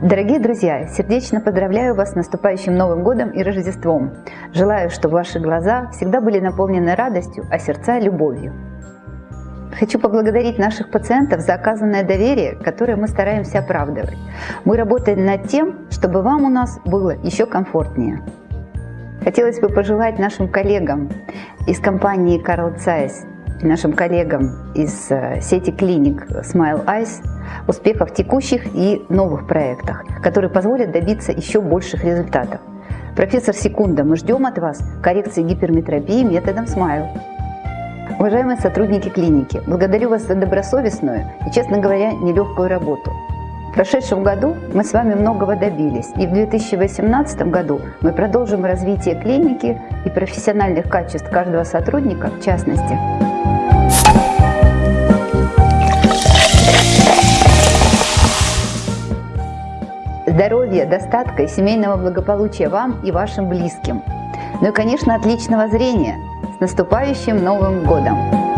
Дорогие друзья, сердечно поздравляю вас с наступающим Новым Годом и Рождеством. Желаю, чтобы ваши глаза всегда были наполнены радостью, а сердца – любовью. Хочу поблагодарить наших пациентов за оказанное доверие, которое мы стараемся оправдывать. Мы работаем над тем, чтобы вам у нас было еще комфортнее. Хотелось бы пожелать нашим коллегам из компании Carl Zeiss нашим коллегам из э, сети клиник Smile Eyes успехов в текущих и новых проектах, которые позволят добиться еще больших результатов. Профессор Секунда, мы ждем от вас коррекции гиперметропии методом Smile. Уважаемые сотрудники клиники, благодарю вас за добросовестную и, честно говоря, нелегкую работу. В прошедшем году мы с вами многого добились, и в 2018 году мы продолжим развитие клиники и профессиональных качеств каждого сотрудника в частности. Здоровья, достатка и семейного благополучия вам и вашим близким. Ну и, конечно, отличного зрения. С наступающим Новым Годом!